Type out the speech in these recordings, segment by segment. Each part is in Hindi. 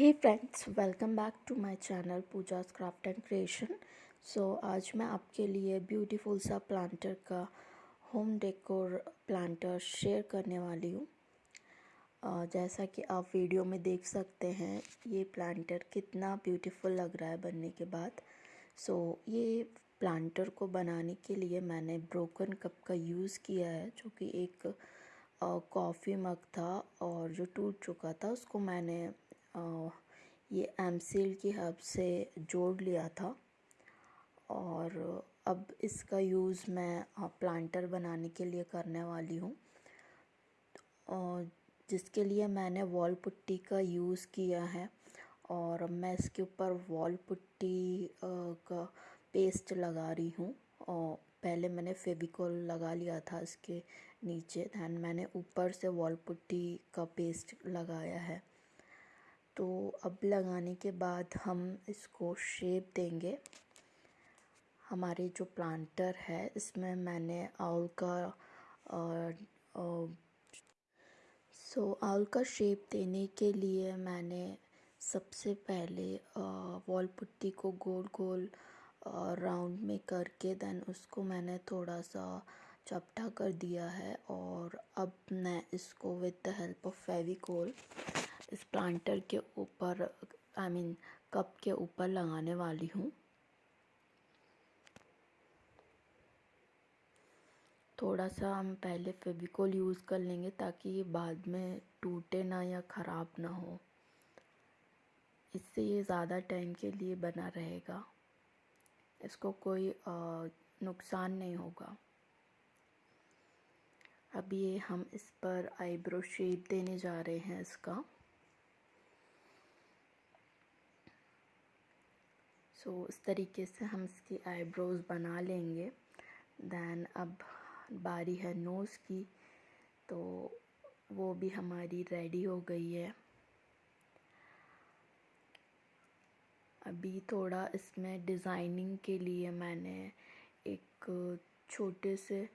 Hey friends welcome back to my channel Pooja craft and creation so आज मैं आपके लिए ब्यूटीफुल सा प्लांटर का होम डेकोर प्लांटर शेयर करने वाली हूँ। uh, जैसा कि आप वीडियो में देख सकते हैं ये प्लांटर कितना ब्यूटीफुल लग रहा है बनने के बाद। सो so, ये प्लांटर को बनाने के लिए मैंने ब्रोकन कप का यूज़ किया है जो कि एक कॉफ़ी मग था और जो टूट चुका था उसको मैंने ये एम की हब से जोड़ लिया था और अब इसका यूज़ मैं प्लांटर बनाने के लिए करने वाली हूँ। जिसके लिए मैंने वॉल पुट्टी का यूज़ किया है और मैं इसके ऊपर वॉल पुट्टी का पेस्ट लगा रही हूँ। और पहले मैंने फेविकॉल लगा लिया था इसके नीचे दैन मैंने ऊपर से वॉल पुट्टी का पेस्ट लगाया है। तो अब लगाने के बाद हम इसको शेप देंगे। हमारे जो प्लांटर है, इसमें मैंने आउल का सो आउल का शेप देने के लिए मैंने सबसे पहले वॉल पुट्टी को गोल गोल राउंड में करके देन उसको मैंने थोड़ा सा चपटा कर दिया है। और अब मैं इसको with the help of Fevicol इस प्लांटर के ऊपर आई मीन कप के ऊपर लगाने वाली हूँ। थोड़ा सा हम पहले फेविकोल यूज़ कर लेंगे ताकि ये बाद में टूटे ना या ख़राब ना हो। इससे ये ज़्यादा टाइम के लिए बना रहेगा। इसको कोई नुकसान नहीं होगा। अब ये हम इस पर आईब्रो शेप देने जा रहे हैं इसका। सो so, इस तरीके से हम इसकी आईब्रोज़ बना लेंगे। दैन अब बारी है नोज़ की। तो वो भी हमारी रेडी हो गई है। अभी थोड़ा इसमें डिज़ाइनिंग के लिए मैंने एक छोटे से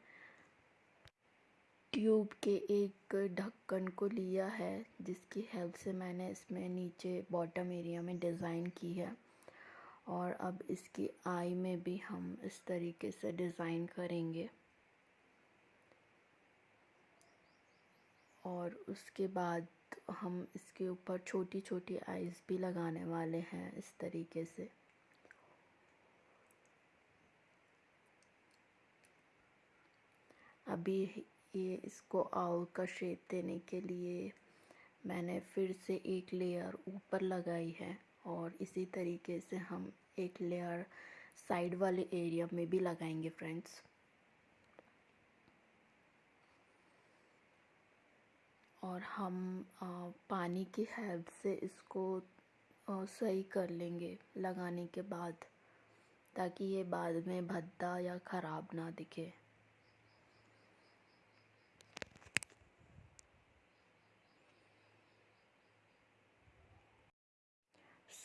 ट्यूब के एक ढक्कन को लिया है जिसकी हेल्प से मैंने इसमें नीचे बॉटम एरिया में डिज़ाइन की है। और अब इसकी आई में भी हम इस तरीके से डिज़ाइन करेंगे। और उसके बाद हम इसके ऊपर छोटी छोटी आइज़ भी लगाने वाले हैं इस तरीके से। अभी ये इसको आउल का शेप देने के लिए मैंने फिर से एक लेयर ऊपर लगाई है। और इसी तरीके से हम एक लेयर साइड वाले एरिया में भी लगाएँगे फ्रेंड्स और हम पानी की हेल्प से इसको सही कर लेंगे लगाने के बाद, ताकि ये बाद में भद्दा या ख़राब ना दिखे।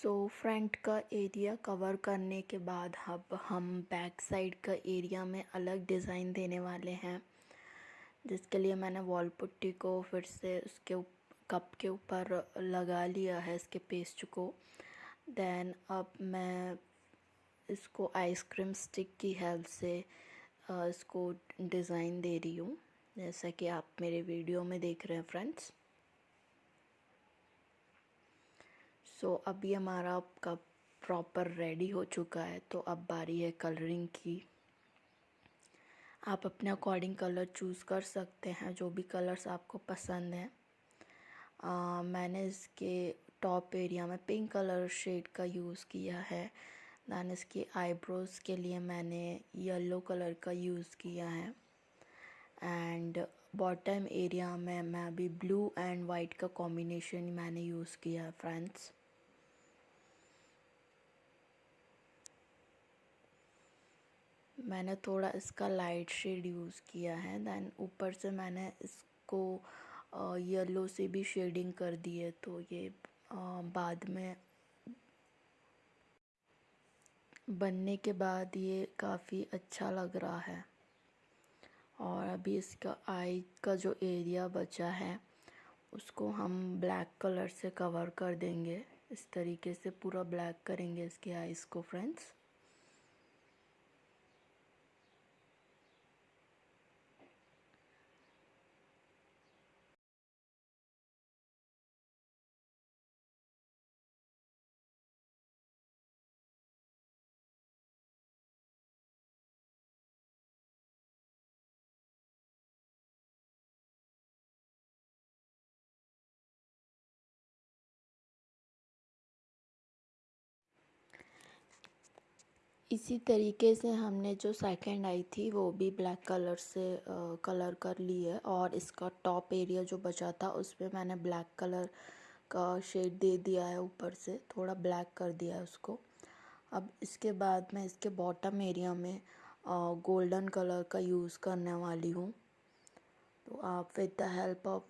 सो फ्रंट का एरिया कवर करने के बाद अब हम बैक साइड का एरिया में अलग डिज़ाइन देने वाले हैं। जिसके लिए मैंने वॉल पुट्टी को फिर से उसके कप के ऊपर लगा लिया है इसके पेस्ट को। देन अब मैं इसको आइसक्रीम स्टिक की हेल्प से इसको डिज़ाइन दे रही हूँ। जैसा कि आप मेरे वीडियो में देख रहे हैं फ्रेंड्स। सो so, अभी हमारा कप प्रॉपर रेडी हो चुका है तो अब बारी है कलरिंग की। आप अपने अकॉर्डिंग कलर चूज़ कर सकते हैं जो भी कलर्स आपको पसंद हैं। मैंने इसके टॉप एरिया में पिंक कलर शेड का यूज़ किया है। दैन इसकी आईब्रोज़ के लिए मैंने येलो कलर का यूज़ किया है। एंड बॉटम एरिया में मैं अभी ब्लू एंड वाइट का कॉम्बिनेशन मैंने यूज़ किया है फ्रेंड्स मैंने थोड़ा इसका लाइट शेड यूज़ किया है दैन ऊपर से मैंने इसको येलो से भी शेडिंग कर दी है तो ये बाद में बनने के बाद ये काफ़ी अच्छा लग रहा है। और अभी इसका आई का जो एरिया बचा है, उसको हम ब्लैक कलर से कवर कर देंगे। इस तरीके से पूरा ब्लैक करेंगे इसके आइज़ को फ्रेंड्स इसी तरीके से हमने जो सेकंड आई थी, वो भी ब्लैक कलर से कलर कर ली है और इसका टॉप एरिया जो बचा था, उस पर मैंने ब्लैक कलर का शेड दे दिया है ऊपर से, थोड़ा ब्लैक कर दिया है उसको। अब इसके बाद मैं इसके बॉटम एरिया में गोल्डन कलर का यूज़ करने वाली हूँ। तो आप with the help of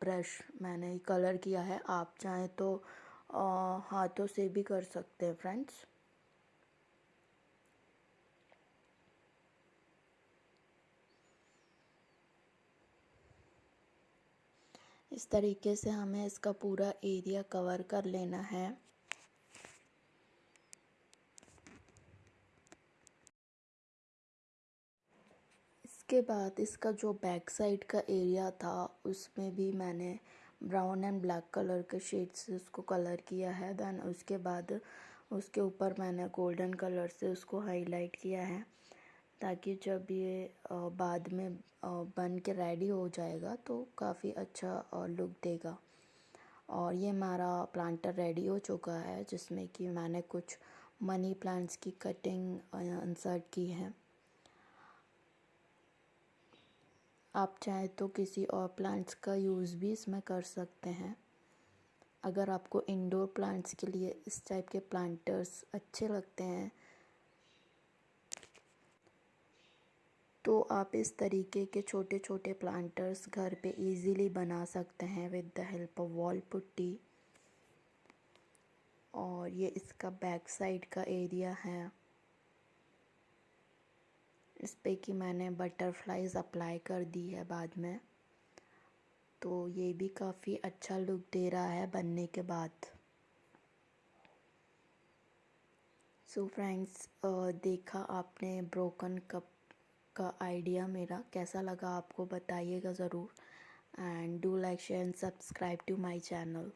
brush मैंने कलर किया है, आप चाहें तो हाथों से भी कर सकते हैं फ्रेंड्स इस तरीके से हमें इसका पूरा एरिया कवर कर लेना है। इसके बाद इसका जो बैक साइड का एरिया था, उसमें भी मैंने ब्राउन एंड ब्लैक कलर के शेड से उसको कलर किया है। देन उसके बाद उसके ऊपर मैंने गोल्डन कलर से उसको हाईलाइट किया है। ताकि जब ये बाद में बन के रेडी हो जाएगा तो काफ़ी अच्छा लुक देगा। और ये हमारा प्लांटर रेडी हो चुका है, जिसमें कि मैंने कुछ मनी प्लांट्स की कटिंग इंसर्ट की है। आप चाहें तो किसी और प्लांट्स का यूज़ भी इसमें कर सकते हैं। अगर आपको इंडोर प्लांट्स के लिए इस टाइप के प्लांटर्स अच्छे लगते हैं तो आप इस तरीके के छोटे छोटे प्लांटर्स घर पे इजीली बना सकते हैं with the help of wall putty. और ये इसका बैक साइड का एरिया है। इस पे कि मैंने बटरफ्लाइज अप्लाई कर दी है बाद में। तो ये भी काफ़ी अच्छा लुक दे रहा है बनने के बाद। सो so फ्रेंड्स देखा आपने ब्रोकन कप का आइडिया मेरा कैसा लगा आपको बताइएगा ज़रूर। And do like, share and subscribe to my channel.